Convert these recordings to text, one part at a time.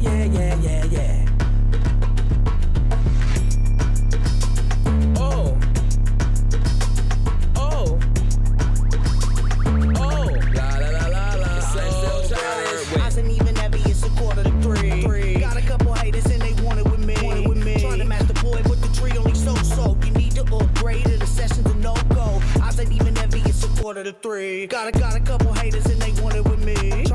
yeah, yeah, yeah, yeah. Oh. Oh. Oh. La la la la oh, a Got a couple haters and they wanted it, with me.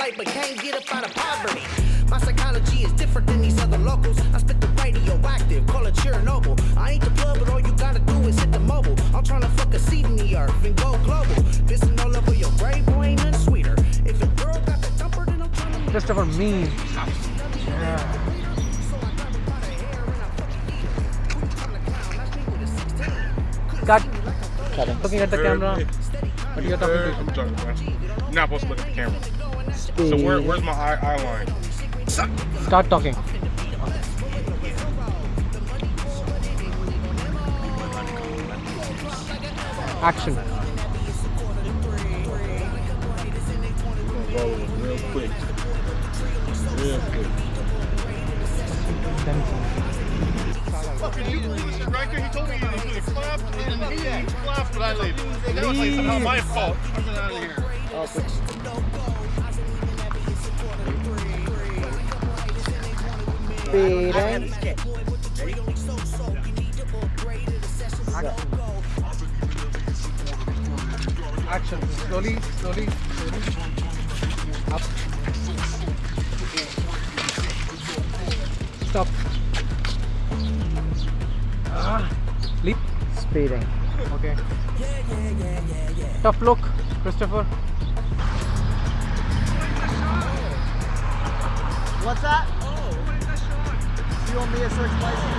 Light, but can't get up out of poverty. My psychology is different than these other locals. I spit the radioactive, call it Chernobyl. I ain't the plug, but all you gotta do is hit the mobile. I'm trying to fuck a seed in the earth and go global. Listen all over your grave, boy, ain't nothing sweeter. If a girl got the thumper, then I'm trying to Christopher mean. Cut. Looking at the camera. What are you talking I'm talking about. You're not supposed to look at the camera. So where, where's my eye, eye line? to? Start talking. Action. We're gonna roll it real quick. Real quick. Fucking you believe this shit right there? He told me he was gonna clap and he, he clapped when I leave. And that was like somehow my fault. I'm getting out of here. Speeding. Action. Slowly, slowly, slowly. Up. Stop. Ah. Leap. Speeding. Okay. Tough look, Christopher. What's that? You want me to search license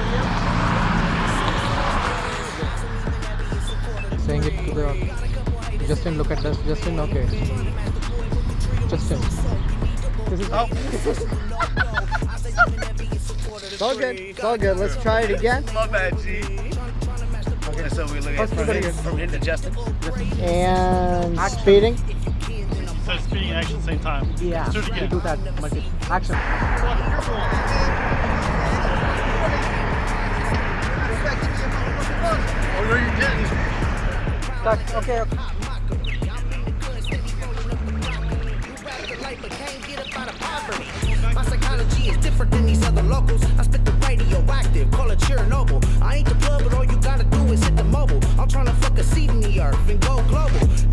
for Saying it to the Justin. Look at this. Justin. Okay. Justin. This is Oh. It's all good. It's all good. Let's try it again. My bad, G. Okay, so we look at from look at him, it. from him to Justin. And Action. speeding. So speeding and action at the same time. Yeah, Let's do it we again. do that. Multi. Action. Out of poverty. My psychology is different than these other locals. I spit the radioactive, call it Chernobyl. I ain't the plug, but all you gotta do is hit the mobile. I'm trying to fuck a seed in the earth and go global.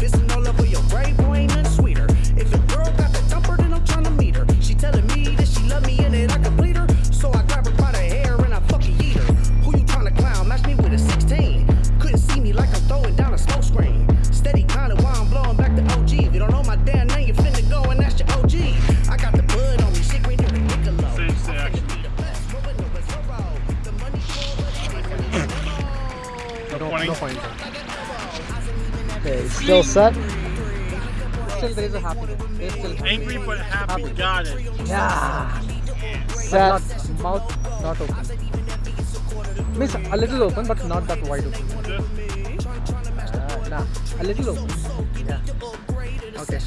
Point. Okay, still set. Still, there is a happy. There's still happy. Angry but happy. Happy. Got it. Yeah. Set. not mouth not open. Means a little open, but not that wide open. Uh, nah, a little open. Yeah. Okay.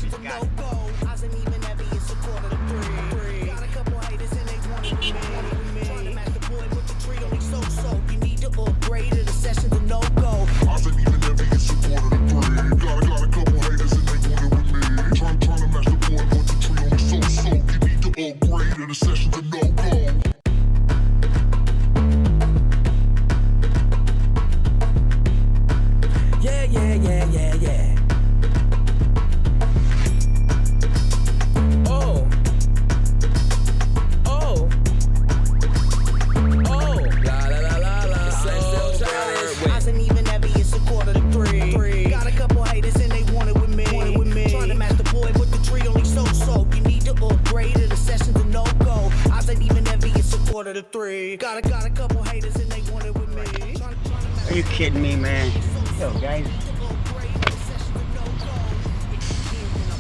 Support of the three. Got a got a couple haters and they want it with me. Tryna- tryna match Are you kidding me, man? Yo, guys.